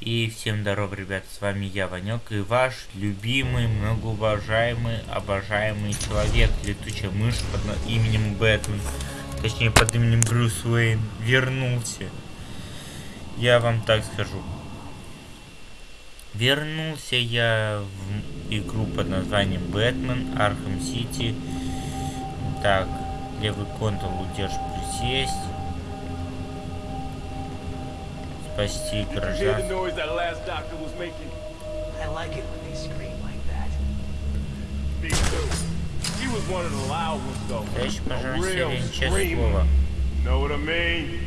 И всем здоров, ребят, с вами я, Ванек, и ваш любимый, многоуважаемый, обожаемый человек, летучая мышь под именем Бэтмен, точнее под именем Брюс Уэйн, вернулся. Я вам так скажу. Вернулся я в игру под названием Бэтмен, Arkham City. Так, левый control удержь присесть. Спасти граждан. I like it when they scream like that. Me too. She was one of the loud ones though. Товарищ A пожарный real Сирен, честное screamer. слово. Know what I mean?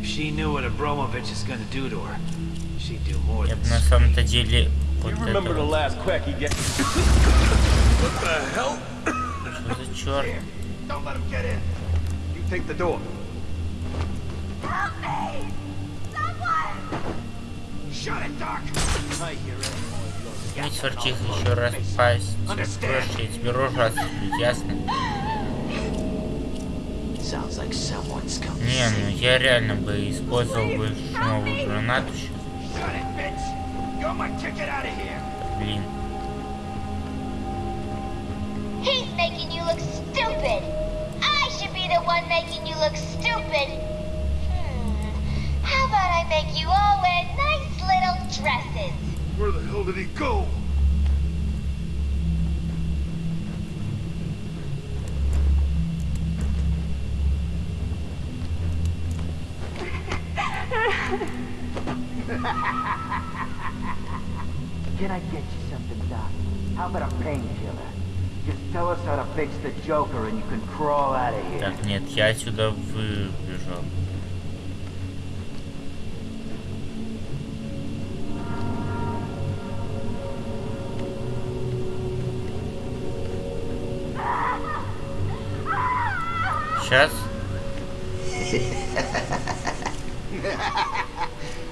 If she knew what Abramovich is gonna do to her, she'd do more Я than бы на scream. самом-то деле вот You это remember the вот. last quack he get? What the hell? Что за черт? Don't let him get in. You take the door. Help me! Не сверчих еще раз пасть. Проще, я тебе рожу отсыплю, ясно? Sounds like someone's coming. Не, ну я реально бы использовал бы шумовую гранату сейчас. Блин. He's making you look stupid! I should be the one making you look stupid! Hmm. How about I make you all wear nice little dresses? Where the hell did he go? Can I get you something, Doc? How about a painkiller? Just tell us how to fix the Joker and you can crawl out of here. Так, нет, я отсюда выбежал.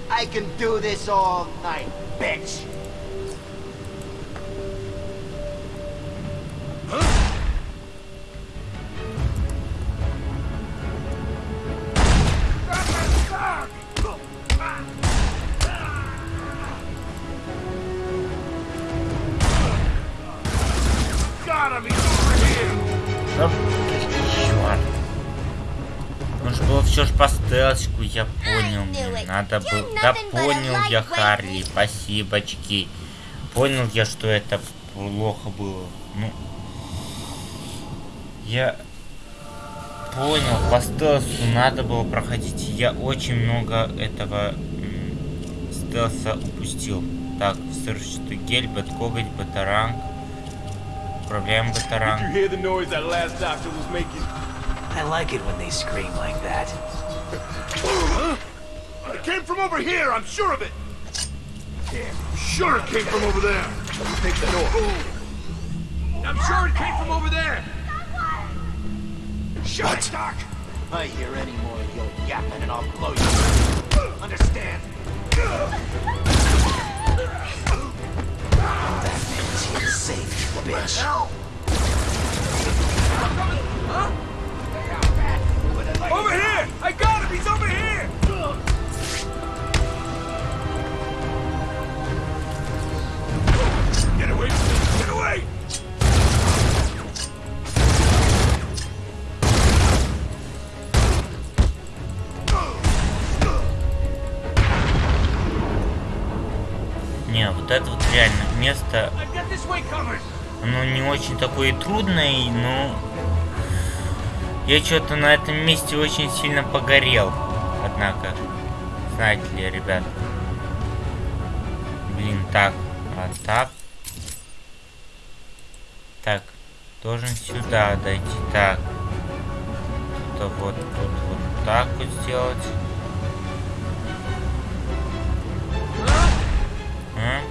I can do this all night, bitch! Надо было... Да понял я, Харли, спасибочки. Понял я, что это плохо было. Ну... Я... Понял, по стелсу надо было проходить. Я очень много этого стелса упустил. Так, взрывчатый гель, бэткоготь, батаранг. Управляем батаранг. I like it when they scream like that. Came from over here. I'm sure of it. Damn. Sure it came from over there. Take the door. I'm sure it came from over there. Shut it, Doc. I hear any more of your yapping and I'll blow you. Understand? Batman's here to save you, bitch. Over here! I got him! He's over here! Away! Не, вот это вот реально место, оно не очень такое трудное, но я что-то на этом месте очень сильно погорел. Однако, знаете ли, ребят. Блин, так, а так. Так, должен сюда дойти. Так. То вот тут вот так вот сделать. А?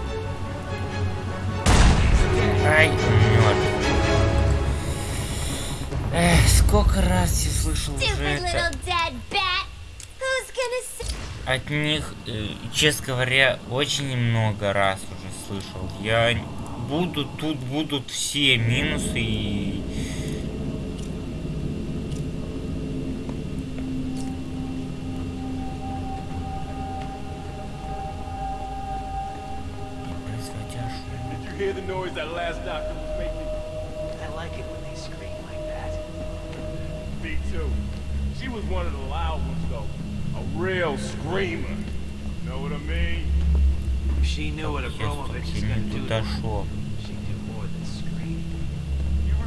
Ай, мертв. Эх, сколько раз я слышал уже это от них, э, честно говоря, очень много раз уже слышал. Я будут тут будут все минусы и you hear the noise that last doctor was making? I like it when they scream like that. Me too. She was one of the loud ones, though. A real screamer. Know what I mean? If she knew what Сейчас Abramovich is я не do to туда her, шел. she'd do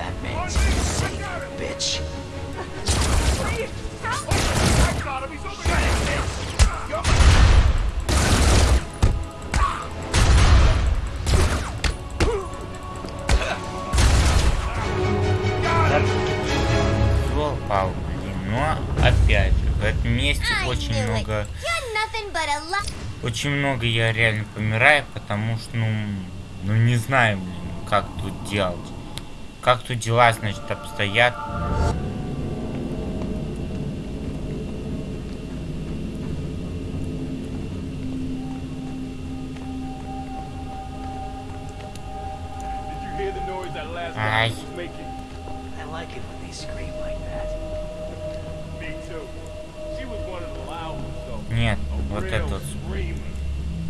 Batman's here to save you, bitch. Please, help me! I got him. He's over here. You're пал, блин. Но опять же, в этом месте очень много... Очень много я реально помираю, потому что, ну... Ну не знаю, блин, как тут делать. Как тут дела, значит, обстоят. Though. Нет, вот это вот.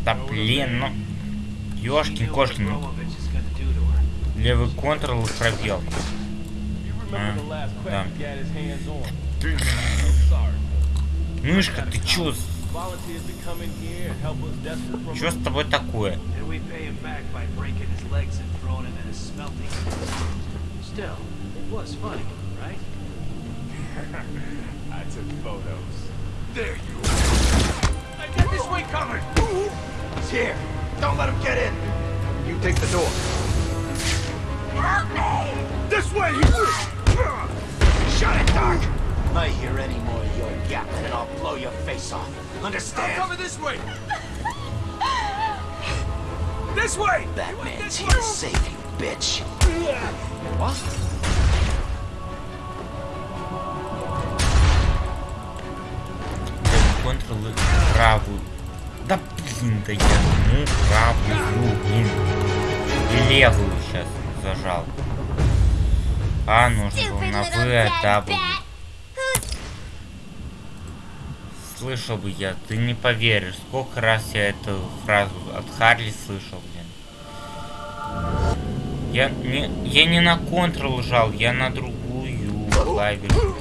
Да блин, ну... She Левый контрол и пробел. Crack да. Мышка, ты чё? Чё с тобой такое? Here. Don't let him get in. You take the door. Help me! This way. Shut it, Doc. I hear any more of your yapping and I'll blow your face off. I'll Understand? cover this way. this way. Batman's here to save you, bitch. What? Левый контрол и правую. Да блин, да я ну правую, блин. И левую сейчас Зажал. А, нужно было на В, а Слышал бы я, ты не поверишь, сколько раз я эту фразу от Харли слышал, блин. Я не, я не на контрол жал, я на другую клавишу.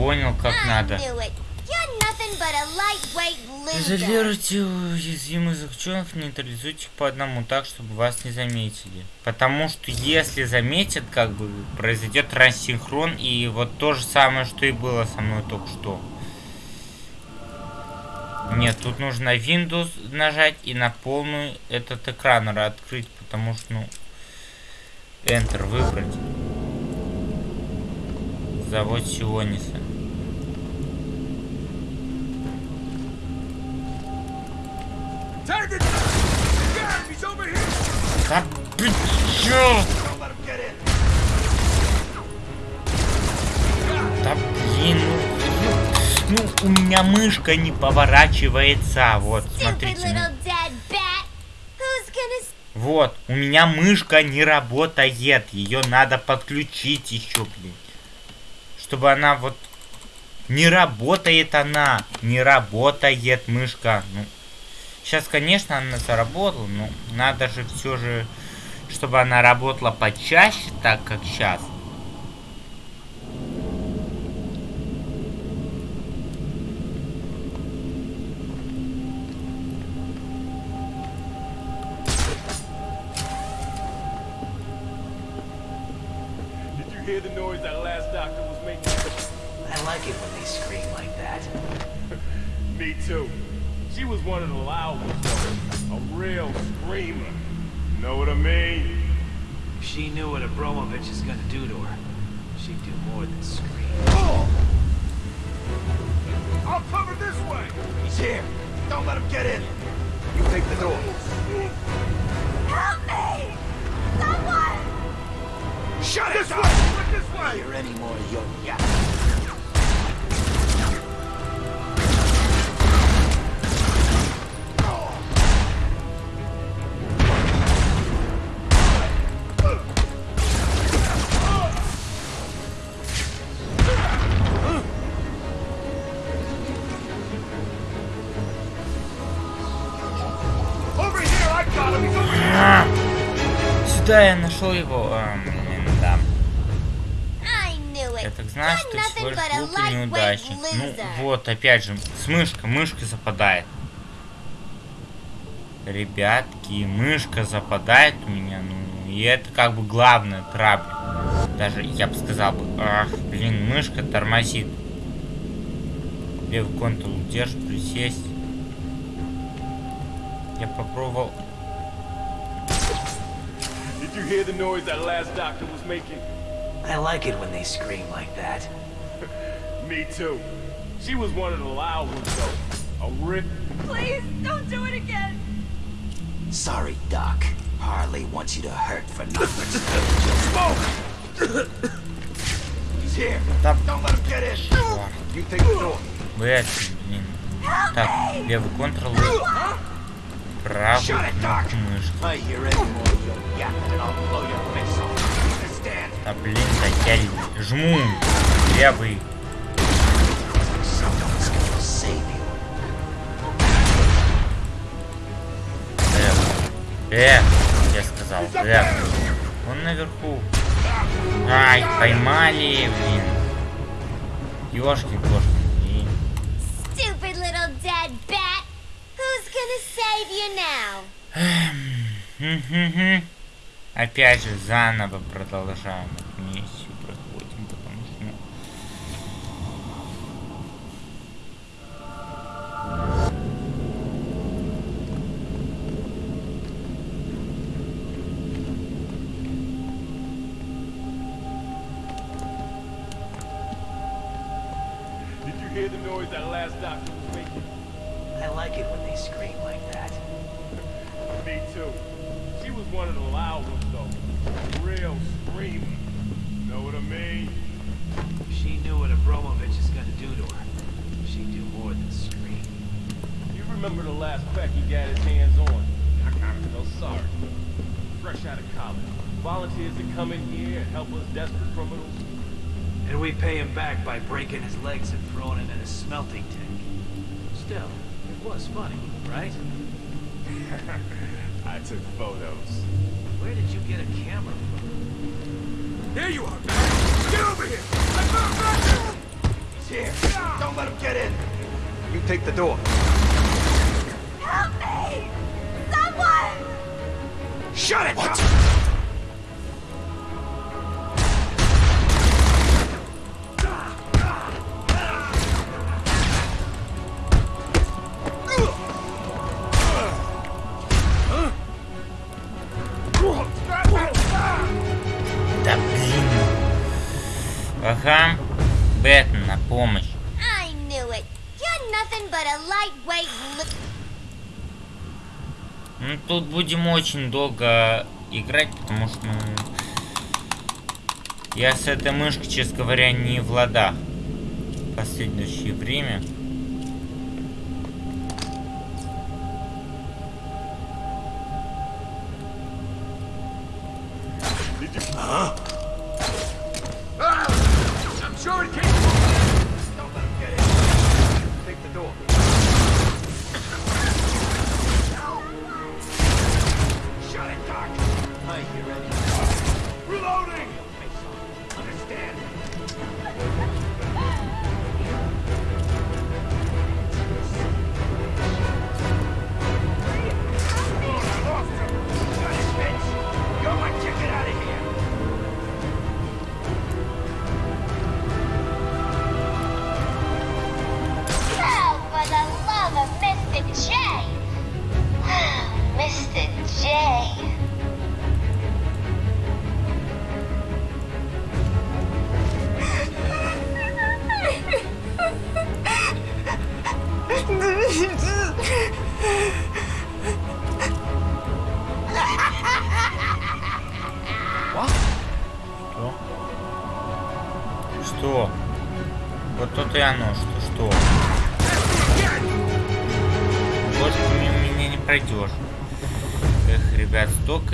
Понял, как надо. Изолируйте уязвимых заключенных, нейтрализуйте по одному так, чтобы вас не заметили. Потому что если заметят, как бы произойдет рассинхрон, и вот то же самое, что и было со мной только что. Нет, тут нужно Windows нажать и на полную этот экран открыть, потому что, ну, Enter выбрать. Завод Сиониса. Да ты черт! Да блин, ну, ну, ну у меня мышка не поворачивается, вот, смотрите. Ну. Вот, у меня мышка не работает, ее надо подключить еще, блин. Чтобы она вот... Не работает она, не работает мышка, ну сейчас, конечно, она заработала, но надо же все же... Чтобы она работала почаще, так как сейчас. Опять же, с мышкой, мышка западает. Ребятки, мышка западает у меня, ну, и это как бы главная трабля. Даже, я бы сказал бы, ах, блин, мышка тормозит. Левый контрол держит, присесть. Я попробовал Did you hear the noise that last doctor was making? I like it when they scream like that. Me too. She was one of the loud ones, though. A rip. Please, don't do it again. Sorry, Doc. Harley wants you to hurt for nothing. Smoke! He's here. Да. Don't let him get in. Чёрт. You take the door. Блять, блин. Так, левый контрол. Правый кнопку мышки. I hear any more Эх, я сказал, левый. Он наверху. Ай, поймали, блин. Ёшки, кошки. Stupid little dead bat. Who's gonna save you now? Мгм. Опять же, заново продолжаем эту миссию, that last doctor was making? I like it when they scream like that. Me too. She was one of the loud ones, though. Real screamer. Know what I mean? If she knew what Abramovich is gonna do to her, she'd do more than scream. You remember the last crack he got his hands on? I kind of feel sorry. Fresh out of college. Volunteers to come in here and help us desperate criminals. And we pay him back by breaking his legs and throwing him in a smelting tank. Still, it was funny, right? I took photos. Where did you get a camera from? There you are, man! Get over here! I found He's here. Don't let him get in. You take the door. Help me! Someone! Shut it! What? Будем очень долго играть, потому что, ну... Я с этой мышкой, честно говоря, не в ладах. В последующее время.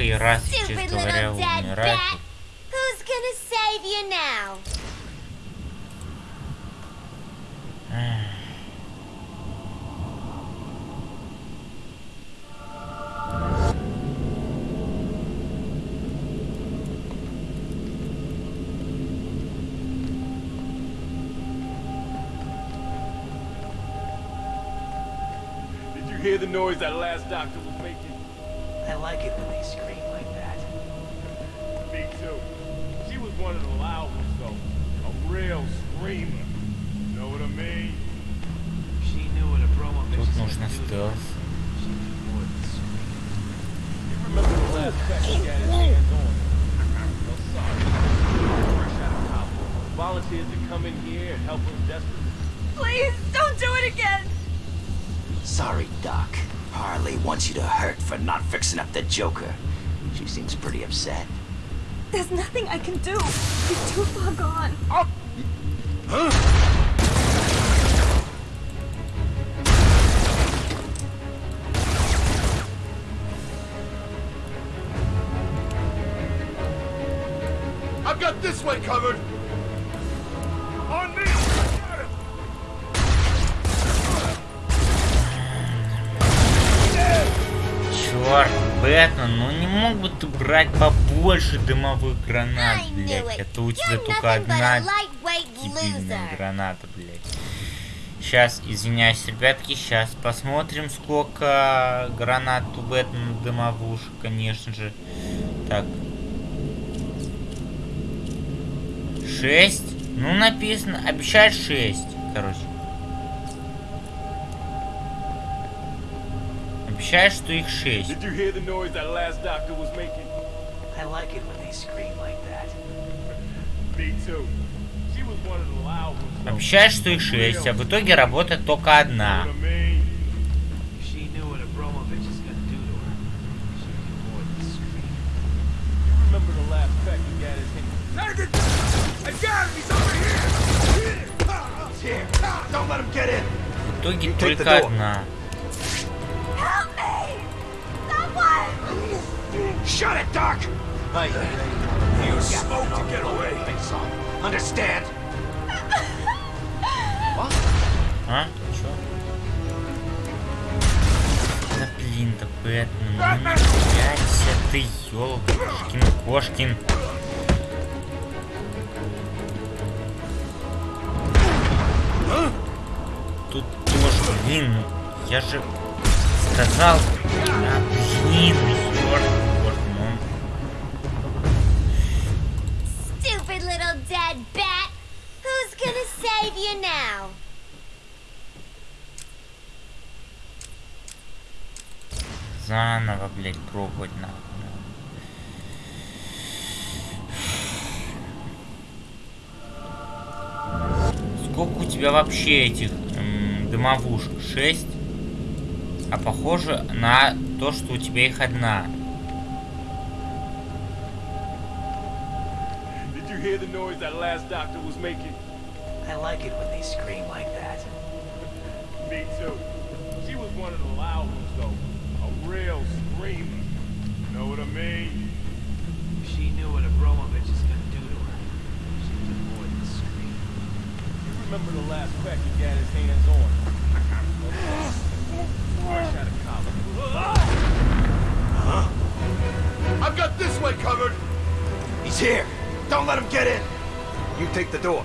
Столько и раз, Stupid честно говоря, little dead умирает. bat! Who's gonna save you now? Did you hear the noise that last doctor of college. Volunteered to come in here and help us desperately. Please, don't do it again! Sorry, Doc. Harley wants you to hurt for not fixing up the Joker. She seems pretty upset. There's nothing I can do. He's too far gone. I've got way covered! On me! Черт, Бэтмен, ну не мог бы ты брать побольше дымовых гранат, блядь? Это у тебя только одна дебильная граната, блядь. Сейчас, извиняюсь, ребятки, сейчас посмотрим, сколько гранат у Бэтмена дымовушек, конечно же. Так. Шесть? Ну, написано, обещает шесть, короче. Обещает, что их шесть. Did you hear the noise that last doctor was making? I like it when they scream like that. Me too. She was one of the loud ones, though. Обещает, что их шесть, а в итоге работает только одна. Know итоге только одна. Help me! Someone! Shut it, Doc! You to get away. Understand? А? Чё? Да блин, да Бэтмен, ну не ты, ёлкин, кошкин. Тут блин, ну, я же сказал, а, блин, ёлкин, кошкин, ну, Stupid little dead bat! Who's gonna save you now? заново, блядь, пробовать нахуй. Сколько у тебя вообще этих дымовушек? Шесть? А похоже на то, что у тебя их одна. Did you hear the noise that last doctor was making? I like it when they scream like that. Me too. She was one of the loud ones, though. A real screamer. Know what I mean? She knew what Abramovich Remember the last crack he got his hands on? Fresh out of college. I've got this way covered. He's here! Don't let him get in! You take the door.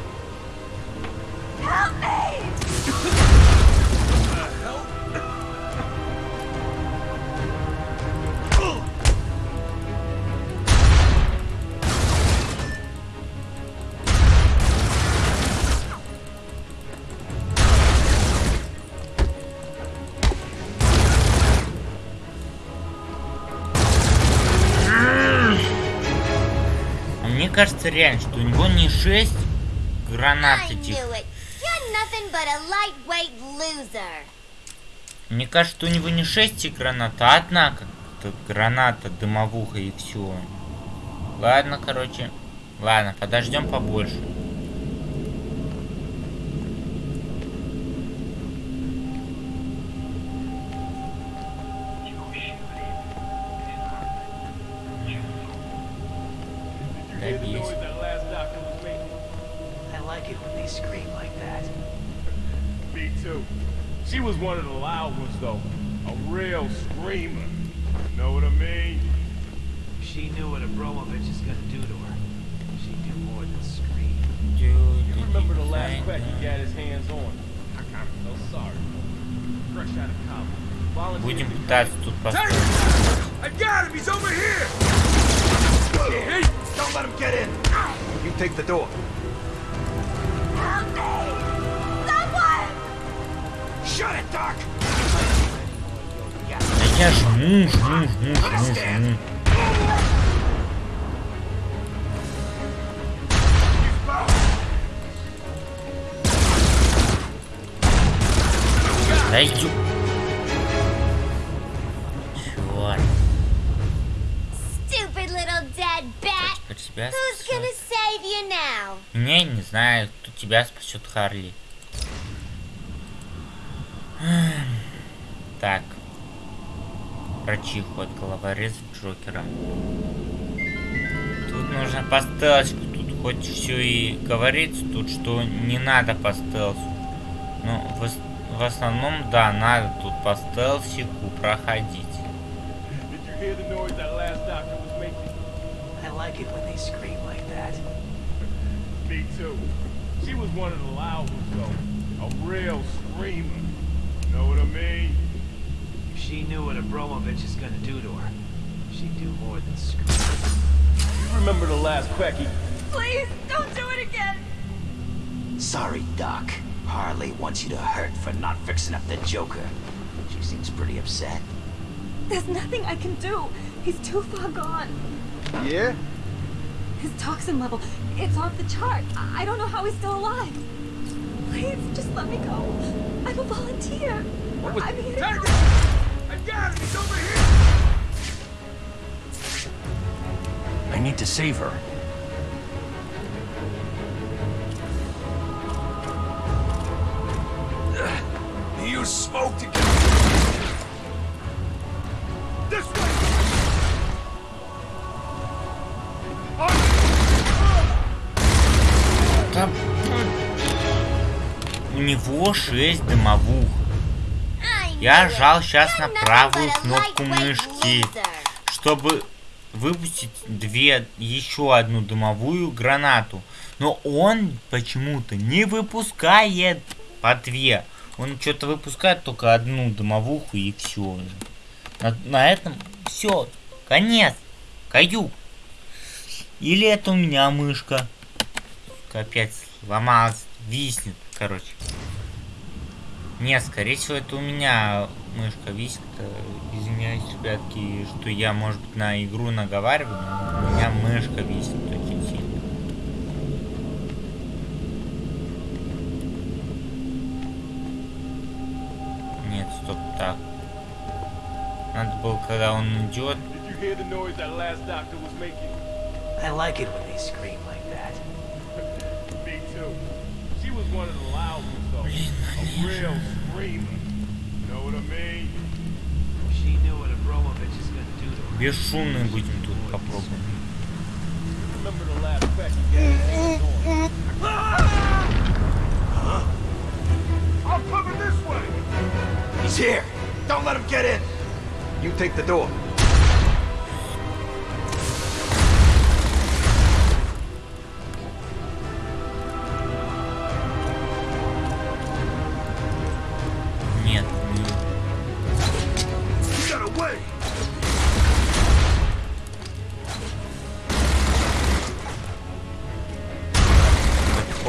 Кажется реально, что у него не 6 гранат этих. Мне кажется, что у него не 6 гранат, а одна как-то граната, дымовуха и все. Ладно, короче. Ладно, подождем побольше. She was one of the loud ones, though. A real screamer. Know what I mean? If she knew what Abramovich is gonna do to her, she'd do more than scream. You remember the last crack he got his hands on? I'm so sorry. Fresh out of college. Volunteered Будем to- пытаться тут построить. I got him! He's over here! Hey, don't let him get in! You take the door. Help Да я жму, жму, жму, жму, жму. Да ё... Чёрт. Stupid little dead bat. Теперь тебя Who's спасет. gonna save you now? Не, не знаю, кто тебя спасет, Харли. Так. Врачиху от головореза Джокера. Тут нужно по стелсу. Тут хоть все и говорится, тут что не надо по стелсу. Но в, ос- в основном, да, надо тут по стелсику проходить. Did you hear the noise that last doctor was making? I like it when they scream like that. Me too. She was one of the loud ones, though. A real screamer. Know what I mean? If she knew what Abramovich is gonna do to her, she'd do more than scream. You remember the last crack. Please, don't do it again! Sorry, Doc. Harley wants you to hurt for not fixing up the Joker. She seems pretty upset. There's nothing I can do. He's too far gone. Yeah? His toxin level, it's off the chart. I I don't know how he's still alive. Please, just let me go. I'm a volunteer. I'm here to help. I got him! He's over here! I need to save her. 6 дымовух. Я жал сейчас на правую кнопку мышки, чтобы выпустить две, еще одну дымовую гранату. Но он почему-то не выпускает по две. Он что-то выпускает только одну дымовуху и все. На, на этом все. Конец. Каюк. Или это у меня мышка. Опять сломалась. Виснет, короче. Нет, скорее всего, это у меня мышка висит. Э, Извиняюсь, ребятки, что я, может быть, на игру наговариваю, но у меня мышка висит очень сильно. Нет, стоп, так. Надо было, когда он идет. I like it when they scream like that. Me too. She was one of the loud ones, do to her, Бесшумный будем тут попробуем. He's here! Don't let him get in! You take the door.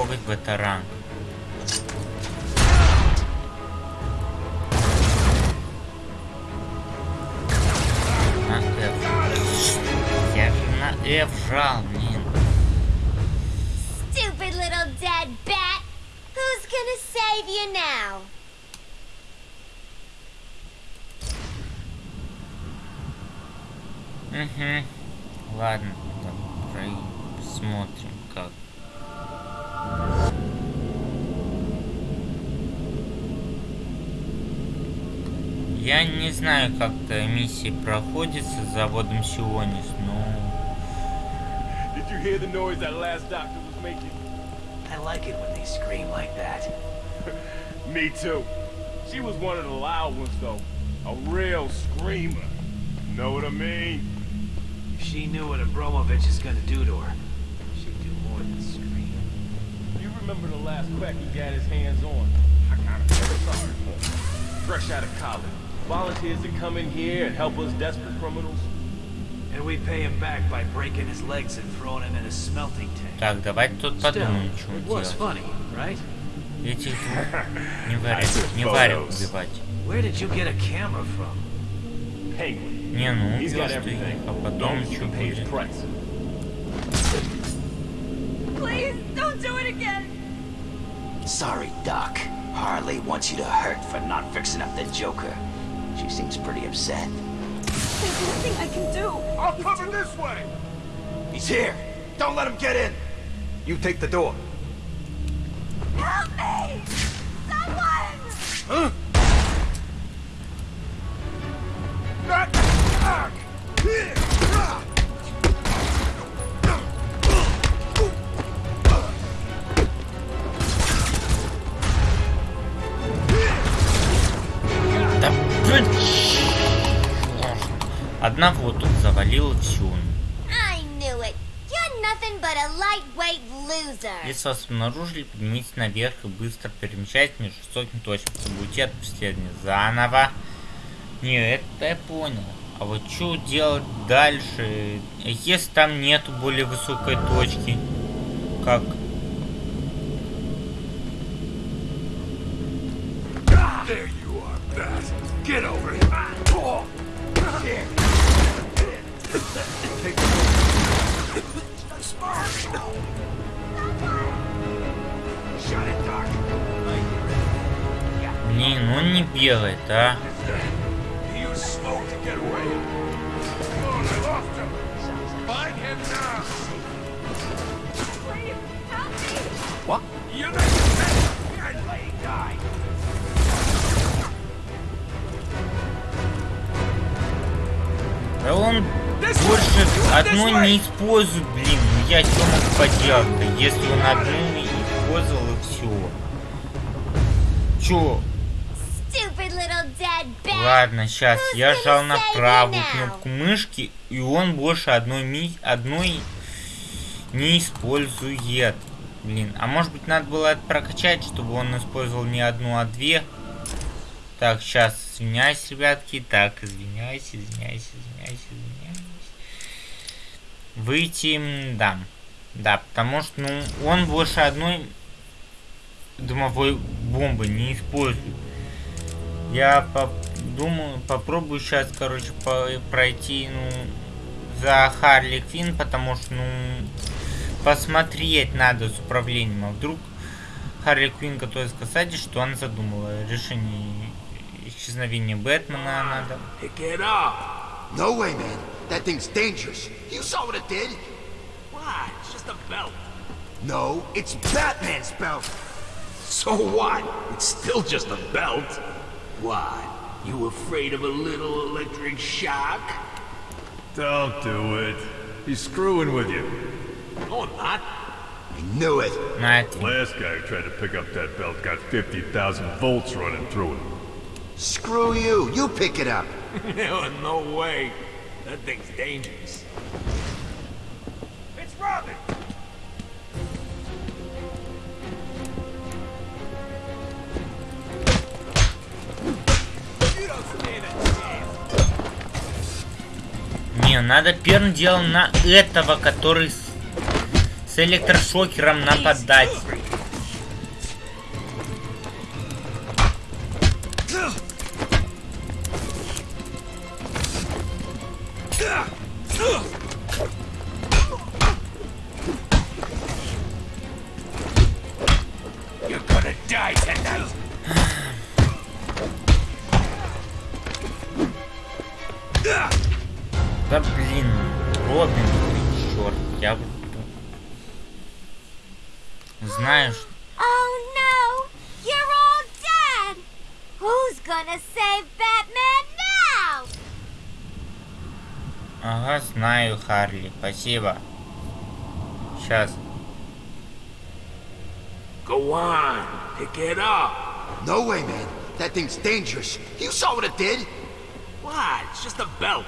Коготь батаран. На F. Я же на F жал, блин. Stupid little dead bat! Who's gonna save you now? Угу. Ладно, посмотрим, Я не знаю, как-то миссия проходится с заводом Сионис, но... Did you hear the noise that last doctor was making? I like it when they scream like that. Me too. She was one of the loud ones, though. A real screamer. Know what I mean? If she knew what Abramovich is gonna do to her, she'd do more than scream. You remember the last crack he got his hands on? I kinda feel sorry for him. Fresh out of college. Volunteers to come in here and help us desperate criminals. And we pay him back by breaking his legs and throwing him in a smelting tank. Так, давайте тут Still, подумаем, что it was делать. funny, right? Этих двух не варят, не варят убивать. Where did you get a camera from? Penguin. Не, ну He's убил got что everything. а потом Don't you что can pay his будет. price. Please, don't do it again. Sorry, Doc. Harley wants you to hurt for not fixing up the Joker. She seems pretty upset. There's nothing I can do. I'll cover this way! He's here! Don't let him get in! You take the door. Help me! Someone! Not but a lightweight loser. Если вас обнаружили, поднимитесь наверх и быстро перемещайтесь между высокими точками, чтобы уйти от преследования заново. Не, это я понял. А вот что делать дальше, если там нету более высокой точки? Как? There you are. Get over here. You're not Here, lay die. Да он одну не использует, блин. Ну я что мог поделать-то, если он одну не использовал и все. Чё? Ладно, сейчас я жал на правую кнопку мышки, и он больше одной ми одной не использует. Блин, а может быть надо было это прокачать, чтобы он использовал не одну, а две? Так, сейчас, извиняюсь, ребятки. Так, извиняюсь, извиняюсь, извиняюсь, извиняюсь. Выйти, да. Да, потому что, ну, он больше одной дымовой бомбы не использует. Я подумаю, попробую сейчас, короче, по- пройти, ну, за Харли Квин, потому что, ну, посмотреть надо с управлением. А вдруг Харли Квин готова сказать, что она задумала решение исчезновения Бэтмена надо. Pick it up. No way, man. That thing's dangerous. You saw what it did. Why? It's just a belt. No, it's Batman's belt. So what? It's still just a belt. Why? You afraid of a little electric shock? Don't do it. He's screwing with you. No, I'm not. I knew it. Not. Last guy who tried to pick up that belt got 50,000 volts running through him. Screw you. You pick it up. no, no way. That thing's dangerous. It's Robin! Не, надо первым делом на этого, который с, с электрошокером нападать. Харли, спасибо. Сейчас. Go on, pick it up. No way, man. That thing's dangerous. You saw what it did. What? It's just a belt.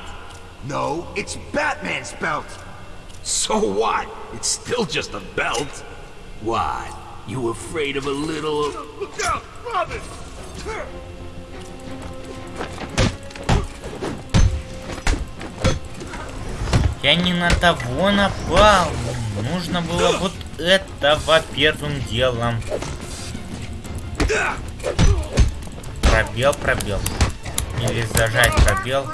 No, it's Batman's belt. So what? It's still just a belt. What? You afraid of a little... Look out, Robin! Я не на того напал. Нужно было вот этого первым делом. Пробел, пробел. Или зажать пробел.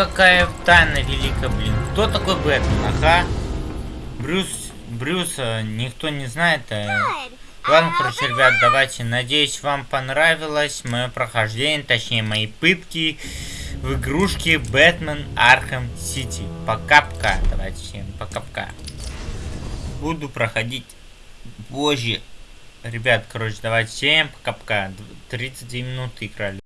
Какая тайна велика, блин. Кто такой Бэтмен? Ага. Брюс, Брюса никто не знает. Good. Ладно, короче, ребят, давайте. Надеюсь, вам понравилось мое прохождение, точнее, мои пытки в игрушке Бэтмен Arkham City. Пока-пока. Давайте всем пока-пока. Буду проходить позже. Ребят, короче, давайте всем пока-пока. 32 минуты играли.